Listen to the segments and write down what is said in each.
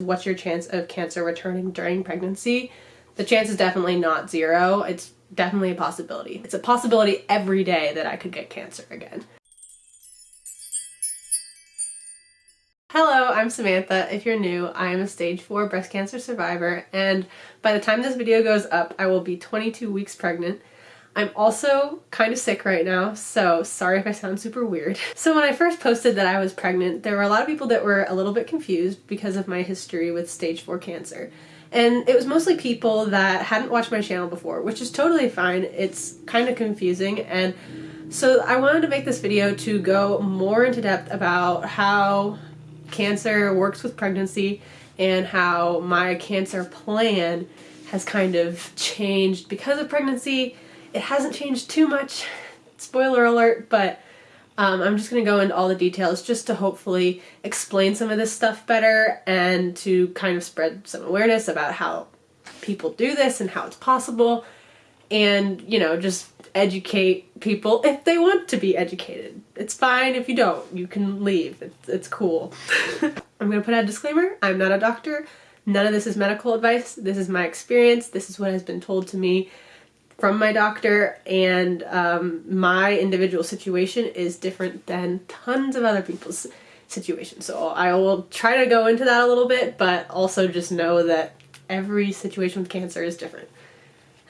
What's your chance of cancer returning during pregnancy? The chance is definitely not zero. It's definitely a possibility. It's a possibility every day that I could get cancer again. Hello, I'm Samantha. If you're new, I am a stage 4 breast cancer survivor and by the time this video goes up, I will be 22 weeks pregnant. I'm also kind of sick right now, so sorry if I sound super weird. So when I first posted that I was pregnant, there were a lot of people that were a little bit confused because of my history with stage 4 cancer. And it was mostly people that hadn't watched my channel before, which is totally fine. It's kind of confusing and so I wanted to make this video to go more into depth about how cancer works with pregnancy and how my cancer plan has kind of changed because of pregnancy. It hasn't changed too much, spoiler alert, but um, I'm just going to go into all the details just to hopefully explain some of this stuff better and to kind of spread some awareness about how people do this and how it's possible and, you know, just educate people if they want to be educated. It's fine if you don't. You can leave. It's, it's cool. I'm going to put out a disclaimer. I'm not a doctor. None of this is medical advice. This is my experience. This is what has been told to me from my doctor and um, my individual situation is different than tons of other people's situations. So I will try to go into that a little bit, but also just know that every situation with cancer is different.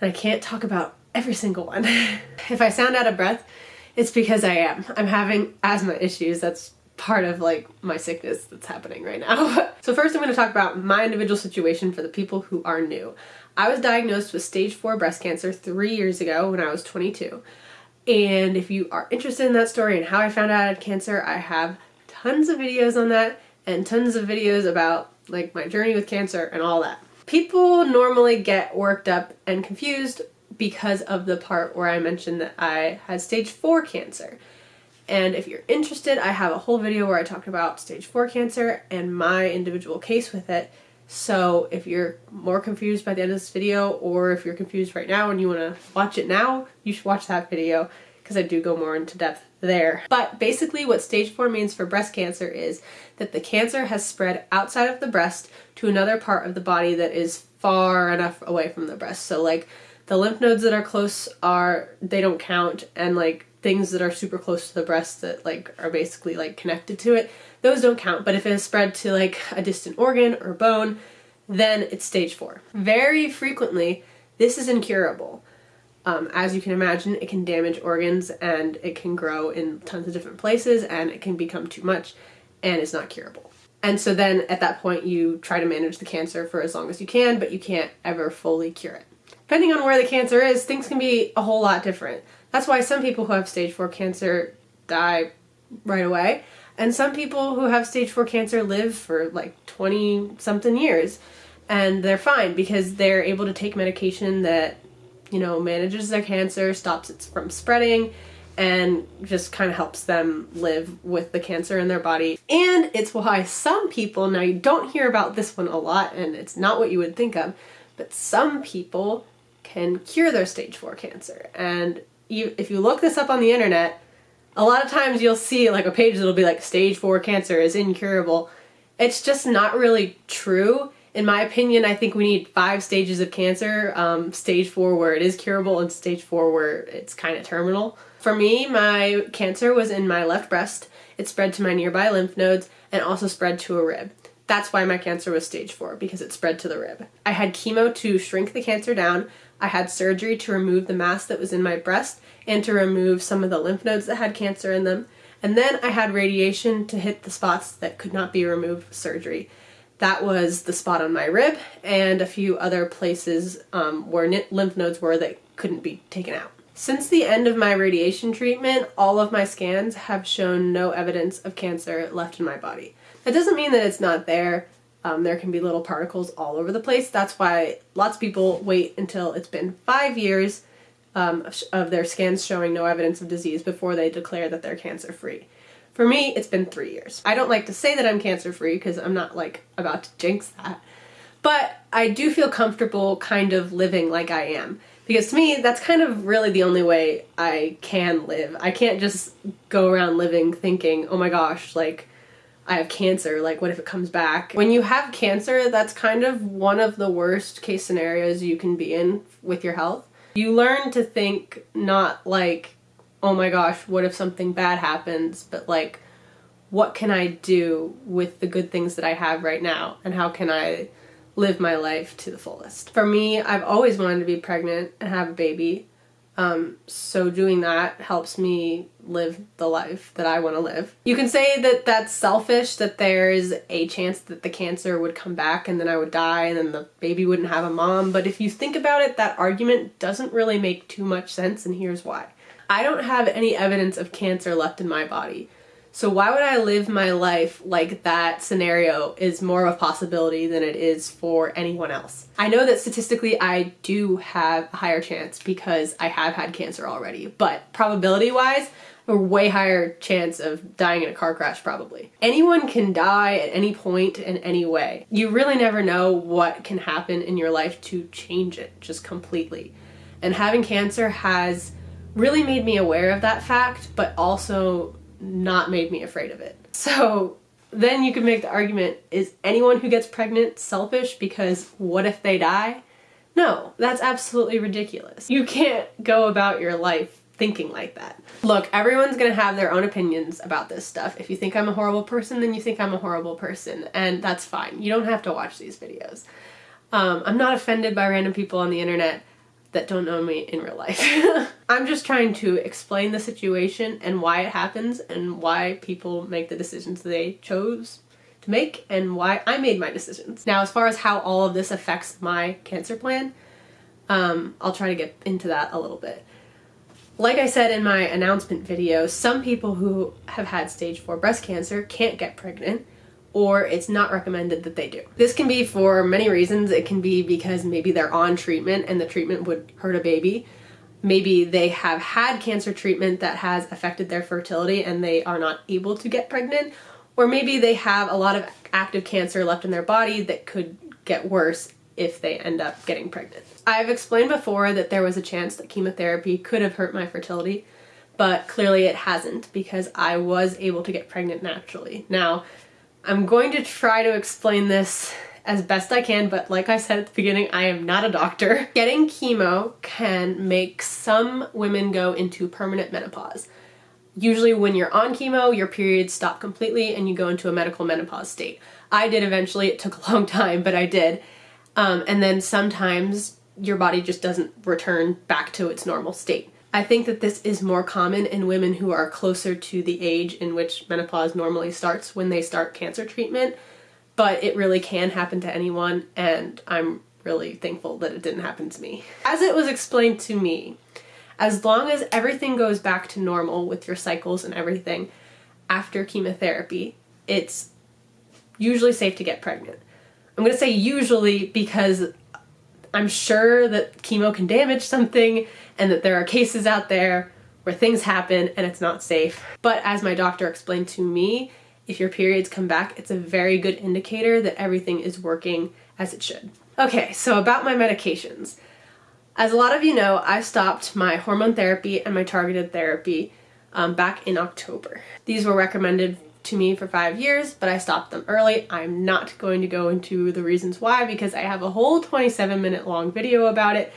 And I can't talk about every single one. if I sound out of breath, it's because I am. I'm having asthma issues. That's part of like my sickness that's happening right now. so first I'm going to talk about my individual situation for the people who are new. I was diagnosed with stage 4 breast cancer three years ago when I was 22. And if you are interested in that story and how I found out I had cancer, I have tons of videos on that and tons of videos about like my journey with cancer and all that. People normally get worked up and confused because of the part where I mentioned that I had stage 4 cancer. And if you're interested, I have a whole video where I talked about stage 4 cancer and my individual case with it. So if you're more confused by the end of this video or if you're confused right now and you want to watch it now, you should watch that video because I do go more into depth there. But basically what stage 4 means for breast cancer is that the cancer has spread outside of the breast to another part of the body that is far enough away from the breast. So like the lymph nodes that are close are, they don't count and like things that are super close to the breast that like are basically like connected to it, those don't count. But if it has spread to like a distant organ or bone, then it's stage four. Very frequently, this is incurable. Um, as you can imagine, it can damage organs and it can grow in tons of different places and it can become too much and it's not curable. And so then at that point you try to manage the cancer for as long as you can, but you can't ever fully cure it. Depending on where the cancer is, things can be a whole lot different. That's why some people who have stage 4 cancer die right away, and some people who have stage 4 cancer live for like 20 something years and they're fine because they're able to take medication that, you know, manages their cancer, stops it from spreading, and just kind of helps them live with the cancer in their body. And it's why some people, now you don't hear about this one a lot and it's not what you would think of, but some people can cure their stage 4 cancer. And you, if you look this up on the internet, a lot of times you'll see like a page that'll be like stage 4 cancer is incurable. It's just not really true. In my opinion, I think we need five stages of cancer. Um, stage 4 where it is curable and stage 4 where it's kind of terminal. For me, my cancer was in my left breast. It spread to my nearby lymph nodes and also spread to a rib. That's why my cancer was stage 4, because it spread to the rib. I had chemo to shrink the cancer down, I had surgery to remove the mass that was in my breast and to remove some of the lymph nodes that had cancer in them. And then I had radiation to hit the spots that could not be removed with surgery. That was the spot on my rib and a few other places um, where lymph nodes were that couldn't be taken out. Since the end of my radiation treatment, all of my scans have shown no evidence of cancer left in my body. That doesn't mean that it's not there. Um, there can be little particles all over the place. That's why lots of people wait until it's been five years um, of their scans showing no evidence of disease before they declare that they're cancer free. For me, it's been three years. I don't like to say that I'm cancer free because I'm not like about to jinx that. But I do feel comfortable kind of living like I am. Because to me, that's kind of really the only way I can live. I can't just go around living thinking, oh my gosh, like, I have cancer, like what if it comes back? When you have cancer, that's kind of one of the worst case scenarios you can be in with your health. You learn to think not like, oh my gosh, what if something bad happens, but like, what can I do with the good things that I have right now and how can I live my life to the fullest. For me, I've always wanted to be pregnant and have a baby. Um, so doing that helps me live the life that I want to live. You can say that that's selfish, that there's a chance that the cancer would come back and then I would die and then the baby wouldn't have a mom, but if you think about it, that argument doesn't really make too much sense and here's why. I don't have any evidence of cancer left in my body. So why would I live my life like that scenario is more of a possibility than it is for anyone else? I know that statistically I do have a higher chance because I have had cancer already, but probability wise, a way higher chance of dying in a car crash probably. Anyone can die at any point in any way. You really never know what can happen in your life to change it just completely. And having cancer has really made me aware of that fact, but also not made me afraid of it. So then you could make the argument, is anyone who gets pregnant selfish because what if they die? No, that's absolutely ridiculous. You can't go about your life thinking like that. Look, everyone's gonna have their own opinions about this stuff. If you think I'm a horrible person, then you think I'm a horrible person, and that's fine. You don't have to watch these videos. Um, I'm not offended by random people on the internet that don't know me in real life. I'm just trying to explain the situation and why it happens and why people make the decisions they chose to make and why I made my decisions. Now as far as how all of this affects my cancer plan, um, I'll try to get into that a little bit. Like I said in my announcement video, some people who have had stage 4 breast cancer can't get pregnant or it's not recommended that they do. This can be for many reasons. It can be because maybe they're on treatment and the treatment would hurt a baby. Maybe they have had cancer treatment that has affected their fertility and they are not able to get pregnant. Or maybe they have a lot of active cancer left in their body that could get worse if they end up getting pregnant. I've explained before that there was a chance that chemotherapy could have hurt my fertility, but clearly it hasn't because I was able to get pregnant naturally. Now, I'm going to try to explain this as best I can, but like I said at the beginning, I am not a doctor. Getting chemo can make some women go into permanent menopause. Usually when you're on chemo, your periods stop completely and you go into a medical menopause state. I did eventually, it took a long time, but I did. Um, and then sometimes your body just doesn't return back to its normal state. I think that this is more common in women who are closer to the age in which menopause normally starts when they start cancer treatment, but it really can happen to anyone and I'm really thankful that it didn't happen to me. As it was explained to me, as long as everything goes back to normal with your cycles and everything after chemotherapy, it's usually safe to get pregnant. I'm going to say usually because I'm sure that chemo can damage something and that there are cases out there where things happen and it's not safe. But as my doctor explained to me, if your periods come back, it's a very good indicator that everything is working as it should. Okay, so about my medications. As a lot of you know, I stopped my hormone therapy and my targeted therapy um, back in October. These were recommended to me for five years, but I stopped them early. I'm not going to go into the reasons why because I have a whole 27 minute long video about it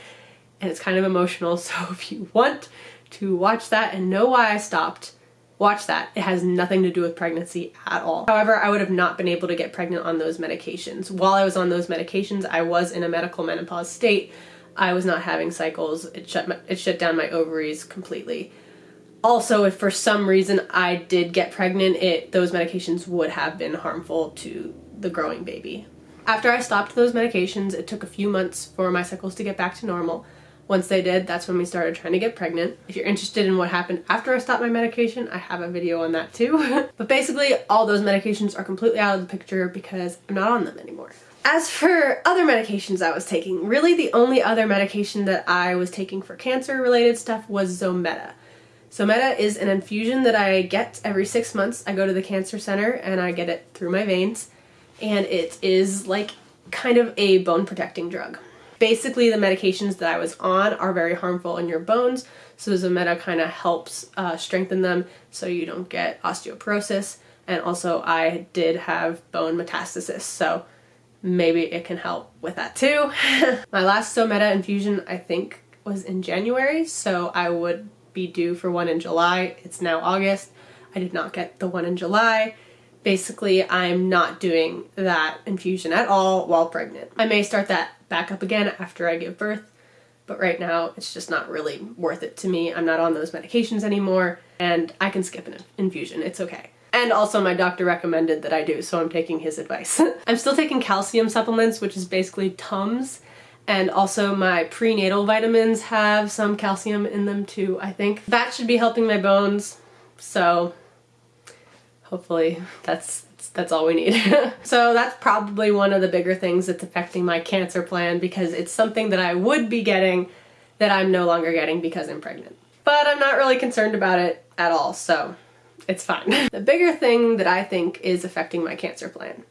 and it's kind of emotional. So if you want to watch that and know why I stopped, watch that. It has nothing to do with pregnancy at all. However, I would have not been able to get pregnant on those medications. While I was on those medications, I was in a medical menopause state. I was not having cycles. It shut my, it shut down my ovaries completely also if for some reason I did get pregnant, it those medications would have been harmful to the growing baby. After I stopped those medications, it took a few months for my cycles to get back to normal. Once they did, that's when we started trying to get pregnant. If you're interested in what happened after I stopped my medication, I have a video on that too. but basically, all those medications are completely out of the picture because I'm not on them anymore. As for other medications I was taking, really the only other medication that I was taking for cancer related stuff was Zometa. Zometa is an infusion that I get every six months. I go to the cancer center and I get it through my veins and it is like kind of a bone protecting drug. Basically the medications that I was on are very harmful in your bones so Zometa kind of helps uh, strengthen them so you don't get osteoporosis and also I did have bone metastasis, so maybe it can help with that too. My last Zometa infusion I think was in January, so I would be due for one in July. It's now August. I did not get the one in July. Basically, I'm not doing that infusion at all while pregnant. I may start that back up again after I give birth, but right now it's just not really worth it to me. I'm not on those medications anymore, and I can skip an infusion. It's okay. And also my doctor recommended that I do, so I'm taking his advice. I'm still taking calcium supplements, which is basically Tums, and also my prenatal vitamins have some calcium in them too, I think. That should be helping my bones, so hopefully that's that's all we need. so that's probably one of the bigger things that's affecting my cancer plan because it's something that I would be getting that I'm no longer getting because I'm pregnant. But I'm not really concerned about it at all, so it's fine. the bigger thing that I think is affecting my cancer plan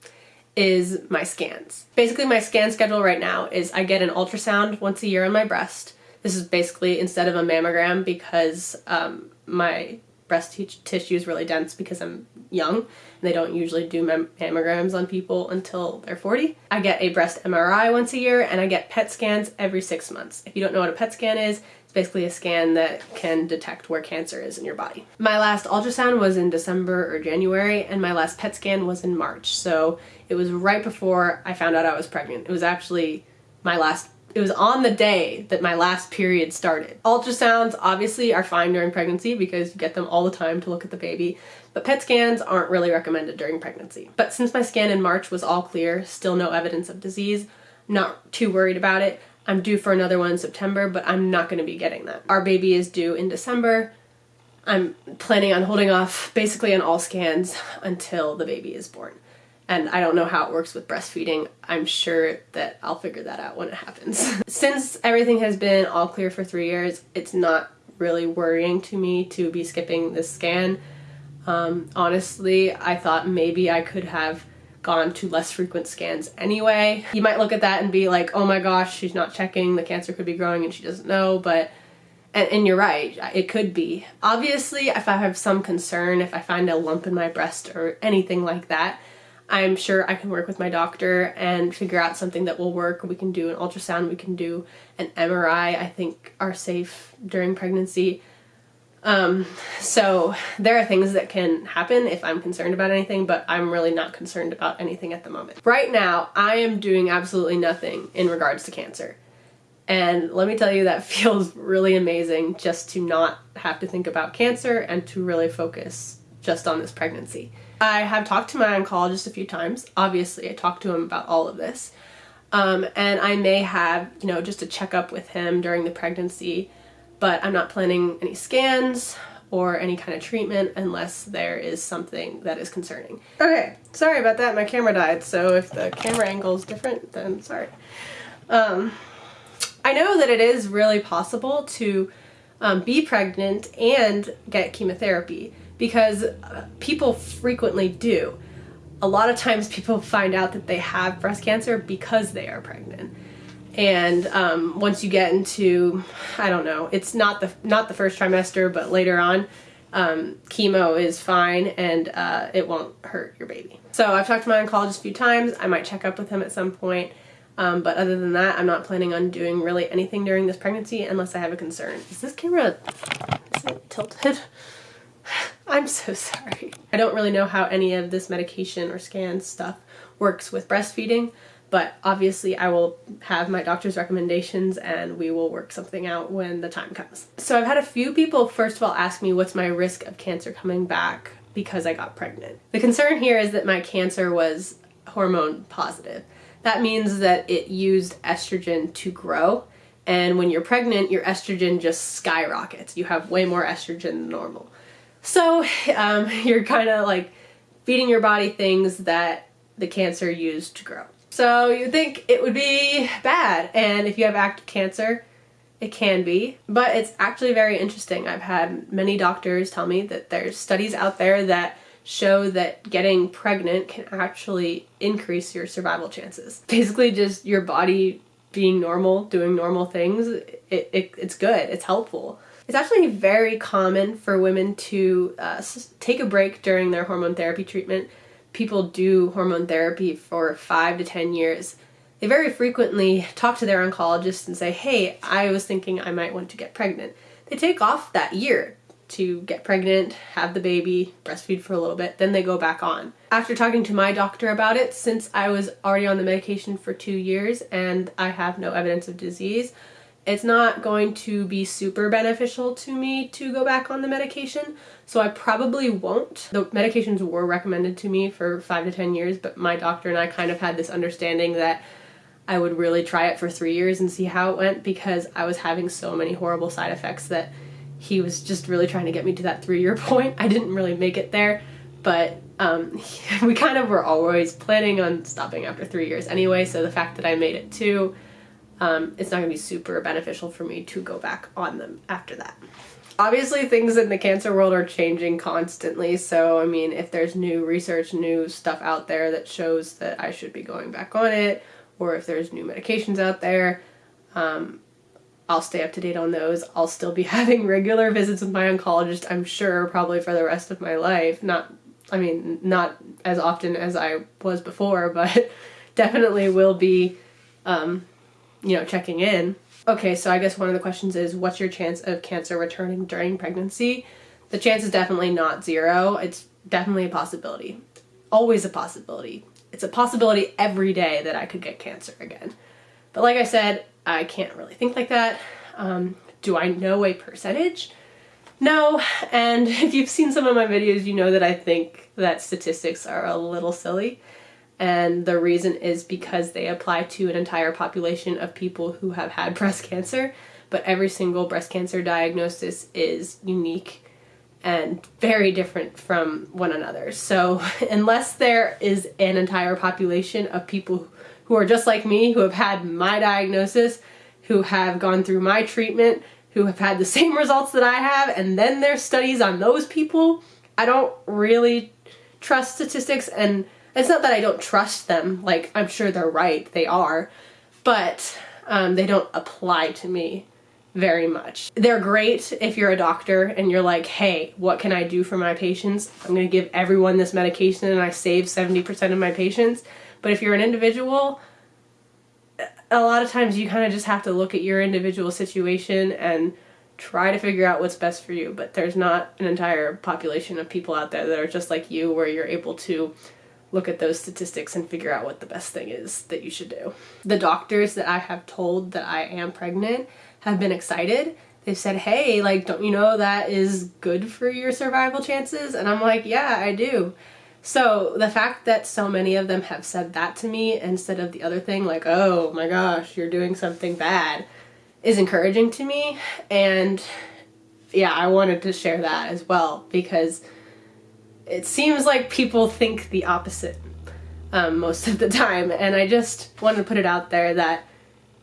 is my scans. Basically my scan schedule right now is I get an ultrasound once a year on my breast. This is basically instead of a mammogram because um, my breast tissue is really dense because I'm young and they don't usually do mammograms on people until they're 40. I get a breast MRI once a year and I get PET scans every six months. If you don't know what a PET scan is, basically a scan that can detect where cancer is in your body. My last ultrasound was in December or January and my last PET scan was in March. So it was right before I found out I was pregnant. It was actually my last it was on the day that my last period started. Ultrasounds obviously are fine during pregnancy because you get them all the time to look at the baby, but PET scans aren't really recommended during pregnancy. But since my scan in March was all clear, still no evidence of disease, not too worried about it. I'm due for another one in September, but I'm not going to be getting that. Our baby is due in December. I'm planning on holding off basically on all scans until the baby is born and I don't know how it works with breastfeeding. I'm sure that I'll figure that out when it happens. Since everything has been all clear for three years, it's not really worrying to me to be skipping this scan. Um, honestly, I thought maybe I could have gone to less frequent scans anyway. You might look at that and be like, oh my gosh, she's not checking, the cancer could be growing and she doesn't know, but and, and, you're right, it could be. Obviously, if I have some concern, if I find a lump in my breast or anything like that, I'm sure I can work with my doctor and figure out something that will work. We can do an ultrasound, we can do an MRI, I think are safe during pregnancy. Um, so there are things that can happen if I'm concerned about anything, but I'm really not concerned about anything at the moment. Right now, I am doing absolutely nothing in regards to cancer. And let me tell you, that feels really amazing just to not have to think about cancer and to really focus just on this pregnancy. I have talked to my oncologist a few times. Obviously, I talked to him about all of this. Um, and I may have, you know, just a checkup with him during the pregnancy, but I'm not planning any scans or any kind of treatment unless there is something that is concerning. Okay, sorry about that, my camera died, so if the camera angle is different, then sorry. Um, I know that it is really possible to um, be pregnant and get chemotherapy because uh, people frequently do. A lot of times people find out that they have breast cancer because they are pregnant. And um, once you get into, I don't know, it's not the not the first trimester, but later on, um, chemo is fine and uh, it won't hurt your baby. So I've talked to my oncologist a few times. I might check up with him at some point. Um, but other than that, I'm not planning on doing really anything during this pregnancy unless I have a concern. Is this camera is it tilted? I'm so sorry. I don't really know how any of this medication or scan stuff works with breastfeeding, but obviously I will have my doctor's recommendations and we will work something out when the time comes. So I've had a few people first of all ask me what's my risk of cancer coming back because I got pregnant. The concern here is that my cancer was hormone positive. That means that it used estrogen to grow and when you're pregnant your estrogen just skyrockets. You have way more estrogen than normal. So um, you're kind of like feeding your body things that the cancer used to grow. So you'd think it would be bad, and if you have active cancer, it can be, but it's actually very interesting. I've had many doctors tell me that there's studies out there that show that getting pregnant can actually increase your survival chances. Basically just your body being normal, doing normal things, it, it, it's good, it's helpful. It's actually very common for women to uh, take a break during their hormone therapy treatment. People do hormone therapy for five to 10 years. They very frequently talk to their oncologist and say, hey, I was thinking I might want to get pregnant. They take off that year to get pregnant, have the baby, breastfeed for a little bit, then they go back on. After talking to my doctor about it, since I was already on the medication for two years and I have no evidence of disease, it's not going to be super beneficial to me to go back on the medication, so I probably won't. The medications were recommended to me for five to 10 years, but my doctor and I kind of had this understanding that I would really try it for three years and see how it went because I was having so many horrible side effects that he was just really trying to get me to that three-year point. I didn't really make it there, but um, we kind of were always planning on stopping after three years anyway, so the fact that I made it two, um, it's not going to be super beneficial for me to go back on them after that. Obviously things in the cancer world are changing constantly, so I mean if there's new research, new stuff out there that shows that I should be going back on it, or if there's new medications out there, um, I'll stay up to date on those. I'll still be having regular visits with my oncologist, I'm sure, probably for the rest of my life. Not, I mean, not as often as I was before, but definitely will be, um, you know, checking in. Okay, so I guess one of the questions is, what's your chance of cancer returning during pregnancy? The chance is definitely not zero. It's definitely a possibility. Always a possibility. It's a possibility every day that I could get cancer again. But like I said, I can't really think like that. Um, do I know a percentage? No, and if you've seen some of my videos, you know that I think that statistics are a little silly. And the reason is because they apply to an entire population of people who have had breast cancer, but every single breast cancer diagnosis is unique and very different from one another. So unless there is an entire population of people who are just like me, who have had my diagnosis, who have gone through my treatment, who have had the same results that I have, and then there's studies on those people, I don't really trust statistics and it's not that I don't trust them, like I'm sure they're right, they are, but um, they don't apply to me very much. They're great if you're a doctor and you're like, hey, what can I do for my patients? I'm gonna give everyone this medication and I save 70% of my patients. But if you're an individual, a lot of times you kind of just have to look at your individual situation and try to figure out what's best for you. But there's not an entire population of people out there that are just like you where you're able to look at those statistics and figure out what the best thing is that you should do. The doctors that I have told that I am pregnant have been excited. They've said, hey, like, don't you know that is good for your survival chances? And I'm like, yeah, I do. So the fact that so many of them have said that to me instead of the other thing, like, oh my gosh, you're doing something bad, is encouraging to me. And yeah, I wanted to share that as well because it seems like people think the opposite um, most of the time. And I just wanted to put it out there that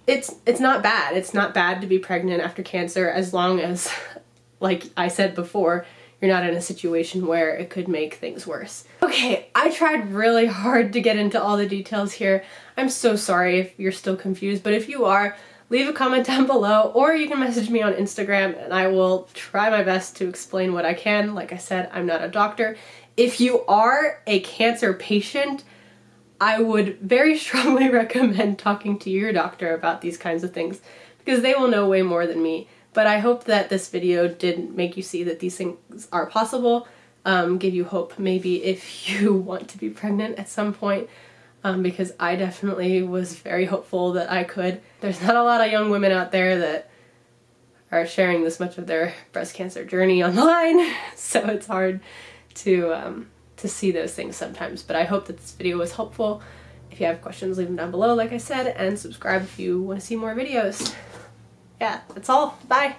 it's it's not bad. It's not bad to be pregnant after cancer as long as, like I said before, you're not in a situation where it could make things worse. Okay, I tried really hard to get into all the details here. I'm so sorry if you're still confused, but if you are, leave a comment down below or you can message me on Instagram and I will try my best to explain what I can. Like I said, I'm not a doctor. If you are a cancer patient, I would very strongly recommend talking to your doctor about these kinds of things because they will know way more than me. But I hope that this video did make you see that these things are possible, um, give you hope maybe if you want to be pregnant at some point, um, because I definitely was very hopeful that I could. There's not a lot of young women out there that are sharing this much of their breast cancer journey online, so it's hard to, um, to see those things sometimes. But I hope that this video was helpful. If you have questions, leave them down below, like I said, and subscribe if you want to see more videos yeah, that's all. Bye.